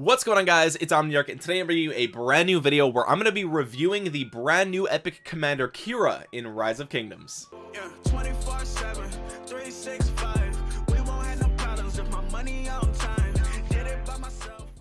what's going on guys? It's omniarch and today i'm bringing you a brand new video where i'm going to be reviewing the brand new epic commander kira in rise of kingdoms. Yeah,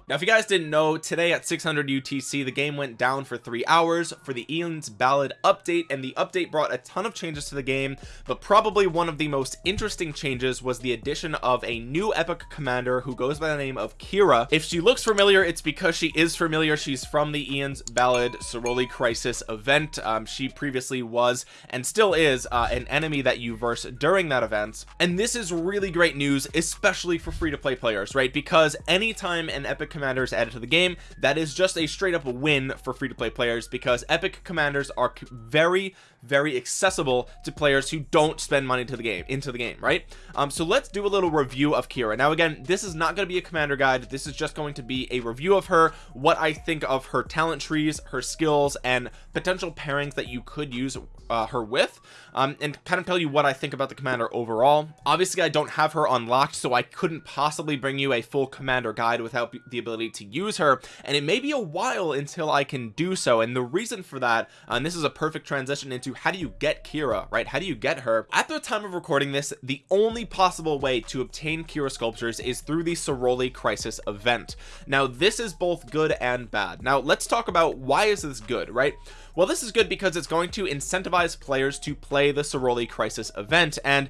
now if you guys didn't know today at 600 UTC the game went down for three hours for the Aeon's Ballad update and the update brought a ton of changes to the game but probably one of the most interesting changes was the addition of a new epic commander who goes by the name of Kira. If she looks familiar it's because she is familiar. She's from the Aeon's Ballad Soroli Crisis event. Um, she previously was and still is uh, an enemy that you verse during that event. And this is really great news especially for free-to-play players right? Because anytime an epic commanders added to the game. That is just a straight up win for free-to-play players because epic commanders are very very accessible to players who don't spend money to the game into the game right? Um so let's do a little review of kira. Now again this is not going to be a commander guide. This is just going to be a review of her what i think of her talent trees her skills and potential pairings that you could use uh, her with um, and kind of tell you what I think about the commander overall. Obviously I don't have her unlocked so I couldn't possibly bring you a full commander guide without the ability to use her and it may be a while until I can do so and the reason for that and this is a perfect transition into how do you get Kira right? How do you get her? At the time of recording this the only possible way to obtain Kira sculptures is through the Soroli crisis event. Now this is both good and bad. Now let's talk about why is this good right? Well this is good because it's going to incentivize players to play the Soroli crisis event and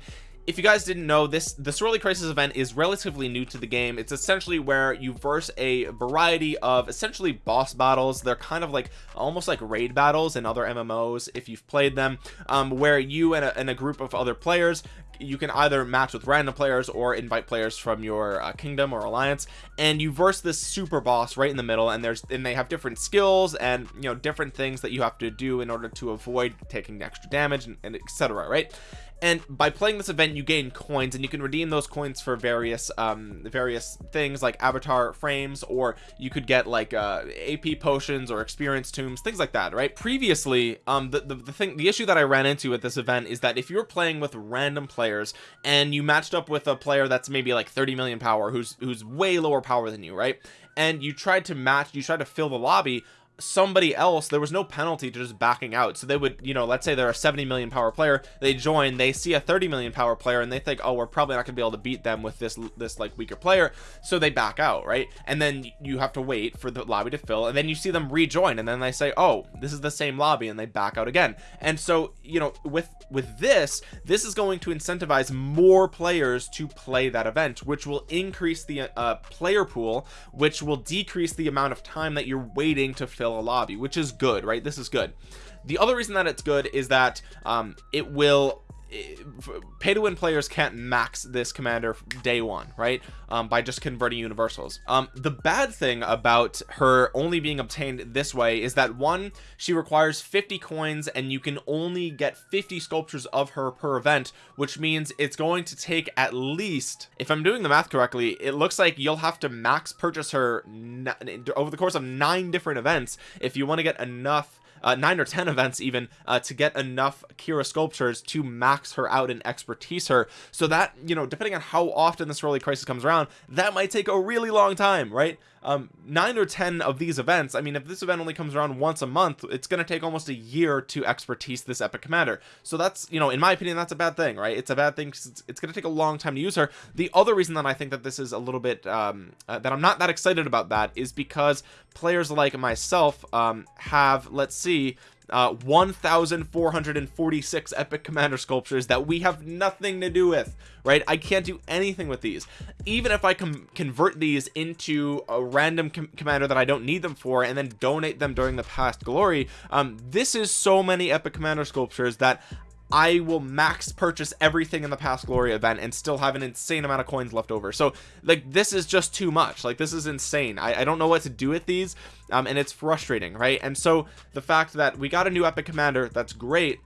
if you guys didn't know this the Soroli crisis event is relatively new to the game. It's essentially where you verse a variety of essentially boss battles. They're kind of like almost like raid battles in other mmos if you've played them um, where you and a, and a group of other players you can either match with random players or invite players from your uh, kingdom or alliance and you verse this super boss right in the middle and there's and they have different skills and you know different things that you have to do in order to avoid taking extra damage and, and etc right and by playing this event you gain coins and you can redeem those coins for various um various things like avatar frames or you could get like uh ap potions or experience tombs things like that right? Previously um the, the, the thing the issue that i ran into at this event is that if you're playing with random players and you matched up with a player that's maybe like 30 million power who's who's way lower power than you right? And you tried to match you tried to fill the lobby somebody else there was no penalty to just backing out. So they would you know let's say they're a 70 million power player they join they see a 30 million power player and they think oh we're probably not gonna be able to beat them with this this like weaker player. So they back out right? And then you have to wait for the lobby to fill and then you see them rejoin and then they say oh this is the same lobby and they back out again. And so you know with with this this is going to incentivize more players to play that event which will increase the uh, player pool which will decrease the amount of time that you're waiting to fill lobby which is good right? This is good. The other reason that it's good is that um, it will pay to win players can't max this commander day one right? Um, by just converting universals. Um, the bad thing about her only being obtained this way is that one she requires 50 coins and you can only get 50 sculptures of her per event which means it's going to take at least if I'm doing the math correctly it looks like you'll have to max purchase her over the course of nine different events if you want to get enough uh, nine or ten events even uh, to get enough Kira sculptures to max her out and expertise her. So that you know depending on how often this early crisis comes around that might take a really long time right um nine or ten of these events i mean if this event only comes around once a month it's going to take almost a year to expertise this epic commander. So that's you know in my opinion that's a bad thing right? It's a bad thing it's, it's going to take a long time to use her. The other reason that i think that this is a little bit um uh, that i'm not that excited about that is because players like myself um have let's see uh 1446 epic commander sculptures that we have nothing to do with right? I can't do anything with these. Even if I can convert these into a random com commander that I don't need them for and then donate them during the past glory um this is so many epic commander sculptures that I will max purchase everything in the past glory event and still have an insane amount of coins left over. So like this is just too much. Like this is insane. I, I don't know what to do with these um and it's frustrating right? And so the fact that we got a new epic commander that's great.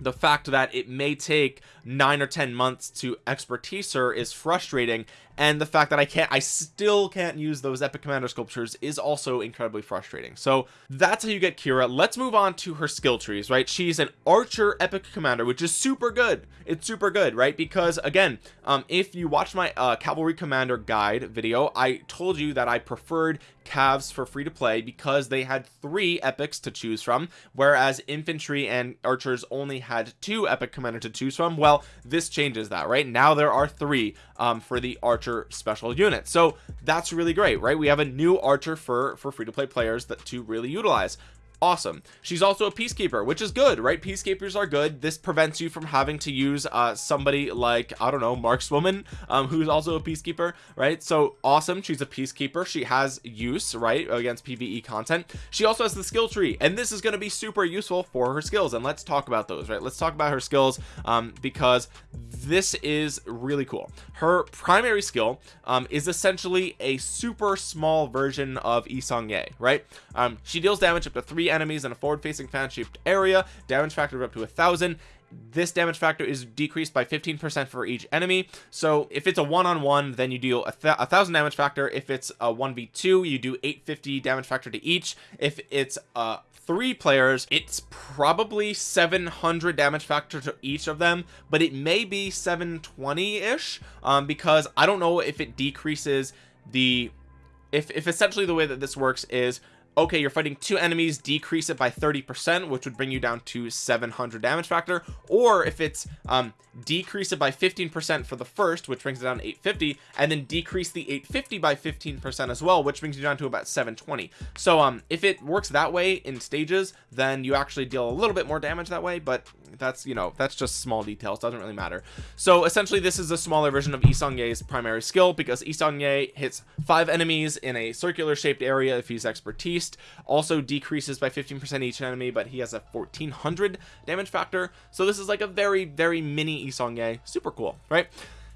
The fact that it may take nine or ten months to expertise her is frustrating and the fact that I can't I still can't use those epic commander sculptures is also incredibly frustrating. So that's how you get Kira. Let's move on to her skill trees right? She's an archer epic commander which is super good. It's super good right? Because again um if you watch my uh cavalry commander guide video I told you that I preferred calves for free to play because they had three epics to choose from whereas infantry and archers only had two epic commander to choose from. Well this changes that right? Now there are three um, for the archer special unit. So that's really great right? We have a new archer for for free to play players that to really utilize. Awesome. She's also a peacekeeper which is good right? Peacekeepers are good. This prevents you from having to use uh somebody like i don't know markswoman um who's also a peacekeeper right? So awesome. She's a peacekeeper. She has use right against pve content. She also has the skill tree and this is going to be super useful for her skills and let's talk about those right? Let's talk about her skills um because this is really cool her primary skill um is essentially a super small version of Yi Seong-gye right? Um she deals damage up to three enemies in a forward facing fan shaped area damage factor up to a thousand this damage factor is decreased by 15 percent for each enemy. So if it's a one-on-one then you deal a, th a, thousand damage factor. If it's a 1v2 you do 850 damage factor to each. If it's uh three players it's probably 700 damage factor to each of them but it may be 720 ish um because i don't know if it decreases the if, if essentially the way that this works is okay you're fighting two enemies decrease it by 30 percent which would bring you down to 700 damage factor. Or if it's um decrease it by 15 percent for the first which brings it down to 850 and then decrease the 850 by 15 percent as well which brings you down to about 720 so um if it works that way in stages then you actually deal a little bit more damage that way but that's you know that's just small details doesn't really matter. So essentially this is a smaller version of Yi Seong-gye's primary skill because Yi Seong-gye hits five enemies in a circular shaped area if he's expertise also decreases by 15 percent each enemy but he has a 1400 damage factor. So this is like a very very mini Yi Seong-gye super cool right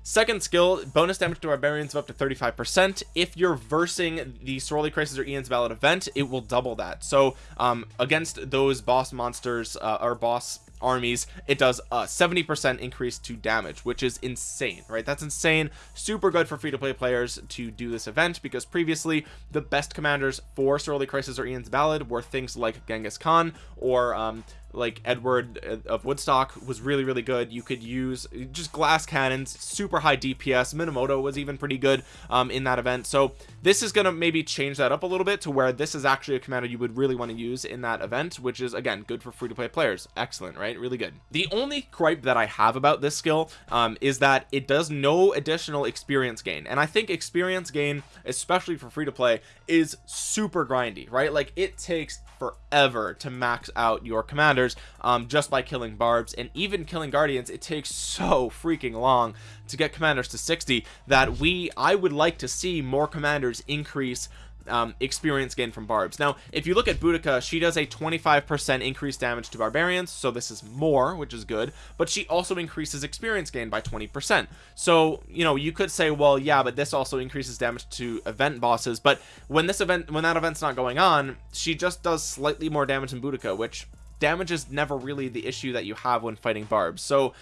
second skill bonus damage to barbarians of up to 35 percent. If you're versing the sorority crisis or ian's ballad event it will double that. So um against those boss monsters uh, or boss armies it does a 70 percent increase to damage which is insane right? That's insane. Super good for free-to-play players to do this event because previously the best commanders for sorority crisis or ian's ballad were things like genghis khan or um like Edward uh, of Woodstock was really really good. You could use just glass cannons super high DPS Minamoto was even pretty good um, in that event. So this is gonna maybe change that up a little bit to where this is actually a commander you would really want to use in that event which is again good for free-to-play players. Excellent right? Really good. The only gripe that I have about this skill um, is that it does no additional experience gain. And I think experience gain especially for free-to-play is super grindy right? Like it takes forever to max out your commanders um, just by killing barbs and even killing guardians it takes so freaking long to get commanders to 60 that we I would like to see more commanders increase um, experience gain from barbs. Now if you look at Boudica she does a 25 percent increased damage to barbarians so this is more which is good but she also increases experience gain by 20 percent. So you know you could say well yeah but this also increases damage to event bosses but when this event when that event's not going on she just does slightly more damage than Boudica which damage is never really the issue that you have when fighting barbs. So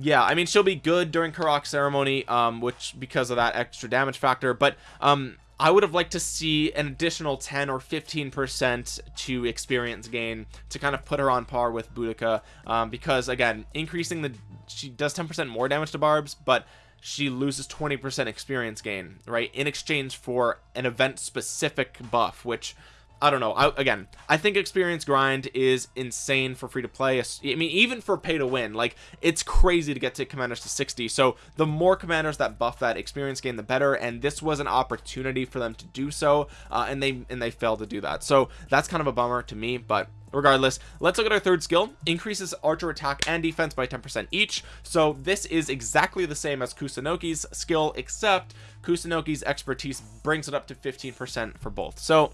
yeah i mean she'll be good during Karuak ceremony um which because of that extra damage factor but um I would have liked to see an additional 10 or 15 percent to experience gain to kind of put her on par with Boudica um, because again increasing the she does 10 percent more damage to barbs but she loses 20 percent experience gain right in exchange for an event specific buff which I don't know. I, again I think experience grind is insane for free to play I mean even for pay to win. Like it's crazy to get to commanders to 60 so the more commanders that buff that experience gain the better. And this was an opportunity for them to do so uh, and they and they failed to do that. So that's kind of a bummer to me. But regardless let's look at our third skill. Increases archer attack and defense by 10 percent each. So this is exactly the same as Kusunoki's skill except Kusunoki's expertise brings it up to 15 percent for both. So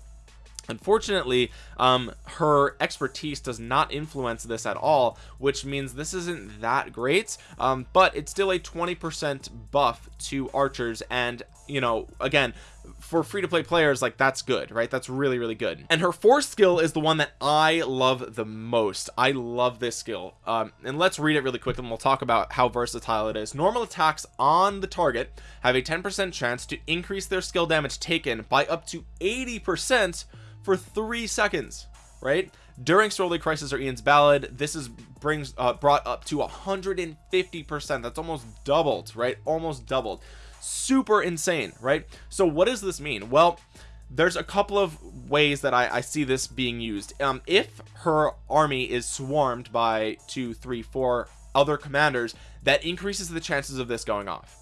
unfortunately um her expertise does not influence this at all which means this isn't that great um but it's still a 20 percent buff to archers and you know again for free-to-play players like that's good right? That's really really good. And her fourth skill is the one that I love the most. I love this skill. Um, and let's read it really quick and we'll talk about how versatile it is. Normal attacks on the target have a 10% chance to increase their skill damage taken by up to 80% for three seconds right? During Sorely Crisis or Ian's Ballad this is brings uh, brought up to 150 percent. That's almost doubled right? Almost doubled. Super insane right? So what does this mean? Well there's a couple of ways that I, I see this being used. Um if her army is swarmed by two three four other commanders that increases the chances of this going off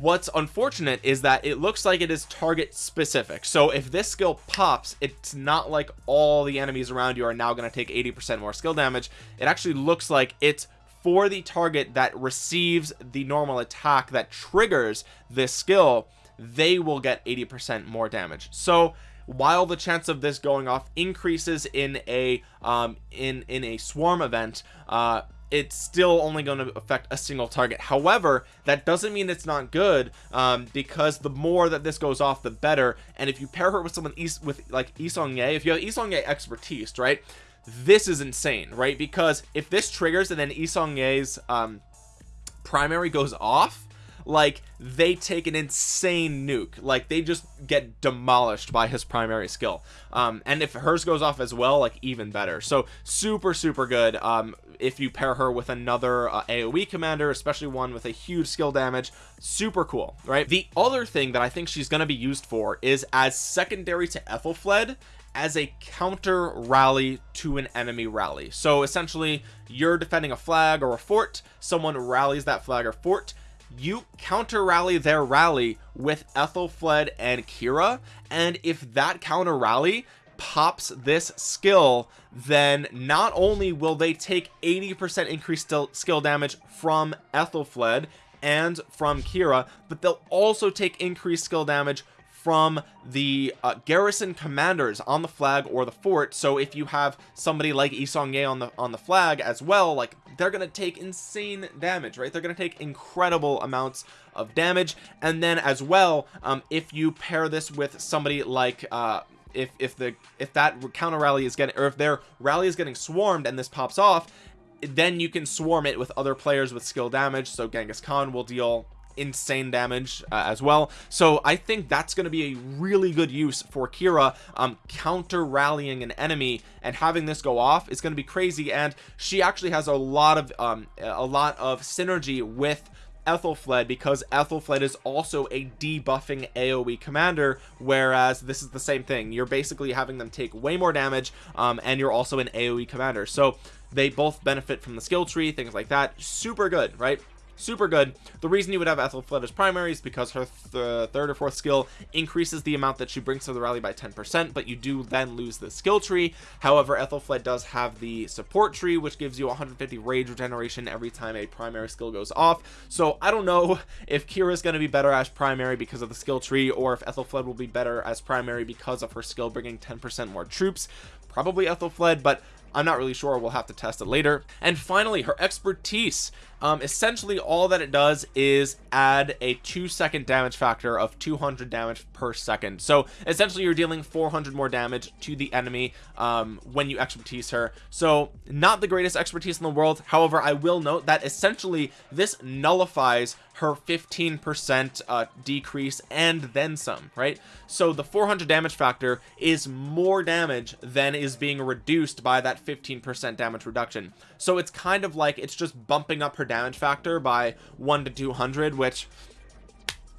what's unfortunate is that it looks like it is target specific. So if this skill pops it's not like all the enemies around you are now going to take 80 percent more skill damage. It actually looks like it's for the target that receives the normal attack that triggers this skill they will get 80 percent more damage. So while the chance of this going off increases in a um in in a swarm event uh it's still only going to affect a single target. However that doesn't mean it's not good um, because the more that this goes off the better. And if you pair her with someone east with like Yi Seong-gye if you have Yi Seong-gye expertise right this is insane right? Because if this triggers and then Yi Seong-gye's um, primary goes off like they take an insane nuke. Like they just get demolished by his primary skill. Um and if hers goes off as well like even better. So super super good um if you pair her with another uh, aoe commander especially one with a huge skill damage. Super cool right? The other thing that i think she's going to be used for is as secondary to Aethelflaed as a counter rally to an enemy rally. So essentially you're defending a flag or a fort. Someone rallies that flag or fort you counter rally their rally with Aethelflaed and Kira and if that counter rally pops this skill then not only will they take 80% increased skill damage from Aethelflaed and from Kira but they'll also take increased skill damage from the uh, garrison commanders on the flag or the fort. So if you have somebody like Yi Seong-gye on the on the flag as well like they're gonna take insane damage right? They're gonna take incredible amounts of damage. And then as well um, if you pair this with somebody like uh if if the if that counter rally is getting or if their rally is getting swarmed and this pops off then you can swarm it with other players with skill damage. So Genghis Khan will deal insane damage uh, as well. So I think that's going to be a really good use for Kira um counter rallying an enemy and having this go off is going to be crazy. And she actually has a lot of um a lot of synergy with Aethelflaed because Aethelflaed is also a debuffing AoE commander whereas this is the same thing. You're basically having them take way more damage um, and you're also an AoE commander. So they both benefit from the skill tree things like that. Super good right super good. The reason you would have Aethelflaed as primary is because her th uh, third or fourth skill increases the amount that she brings to the rally by 10 percent but you do then lose the skill tree. However Aethelflaed does have the support tree which gives you 150 rage regeneration every time a primary skill goes off. So I don't know if Kira is going to be better as primary because of the skill tree or if Aethelflaed will be better as primary because of her skill bringing 10 percent more troops. Probably Aethelflaed but I'm not really sure we'll have to test it later. And finally her expertise. Um, essentially all that it does is add a two second damage factor of 200 damage per second. So essentially you're dealing 400 more damage to the enemy um, when you expertise her. So not the greatest expertise in the world. However I will note that essentially this nullifies her 15% uh, decrease and then some right? So the 400 damage factor is more damage than is being reduced by that 15% damage reduction. So it's kind of like it's just bumping up her damage factor by 1 to 200 which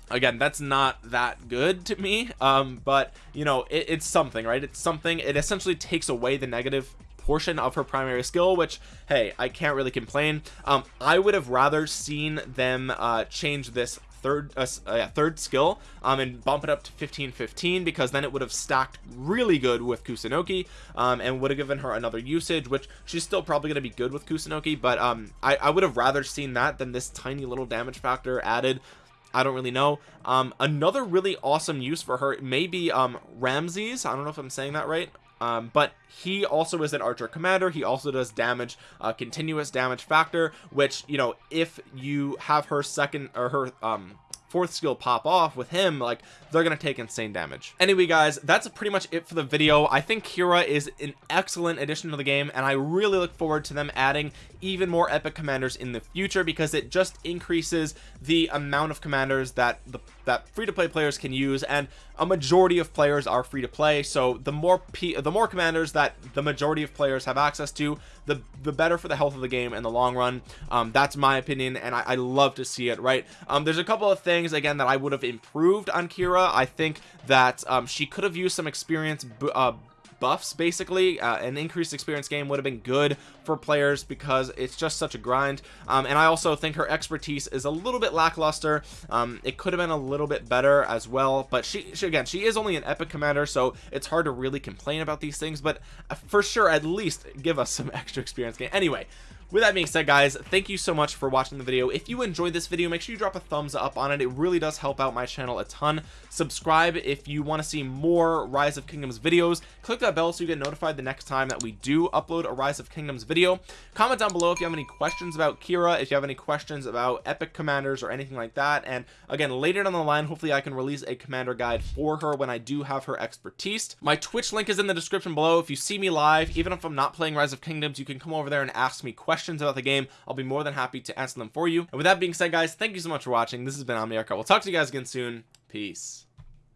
again that's not that good to me um but you know it, it's something right? It's something it essentially takes away the negative portion of her primary skill which hey I can't really complain. Um I would have rather seen them uh change this third uh, uh, third skill um and bump it up to 15 15 because then it would have stacked really good with Kusunoki um and would have given her another usage which she's still probably going to be good with Kusunoki but um I, I would have rather seen that than this tiny little damage factor added. I don't really know. Um another really awesome use for her may be um Ramses. I don't know if I'm saying that right um, but he also is an archer commander. He also does damage uh, continuous damage factor which you know if you have her second or her um fourth skill pop off with him like they're gonna take insane damage. Anyway guys that's pretty much it for the video. I think Kira is an excellent addition to the game and I really look forward to them adding even more epic commanders in the future because it just increases the amount of commanders that the that free-to-play players can use and a majority of players are free to play. So the more P the more commanders that the majority of players have access to the the better for the health of the game in the long run. Um, that's my opinion and I, I, love to see it right? Um, there's a couple of things again that I would have improved on Kira. I think that um, she could have used some experience uh, buffs basically. Uh, an increased experience game would have been good for players because it's just such a grind. Um, and I also think her expertise is a little bit lackluster. Um, it could have been a little bit better as well. But she, she again she is only an epic commander so it's hard to really complain about these things. But uh, for sure at least give us some extra experience game. Anyway with that being said guys thank you so much for watching the video. If you enjoyed this video make sure you drop a thumbs up on it. It really does help out my channel a ton. Subscribe if you want to see more rise of kingdoms videos. Click that bell so you get notified the next time that we do upload a rise of kingdoms video. Comment down below if you have any questions about kira if you have any questions about epic commanders or anything like that. And again later down the line hopefully i can release a commander guide for her when i do have her expertise. My twitch link is in the description below. If you see me live even if i'm not playing rise of kingdoms you can come over there and ask me questions questions about the game I'll be more than happy to answer them for you. And with that being said guys thank you so much for watching. This has been Omniarch. We'll talk to you guys again soon. Peace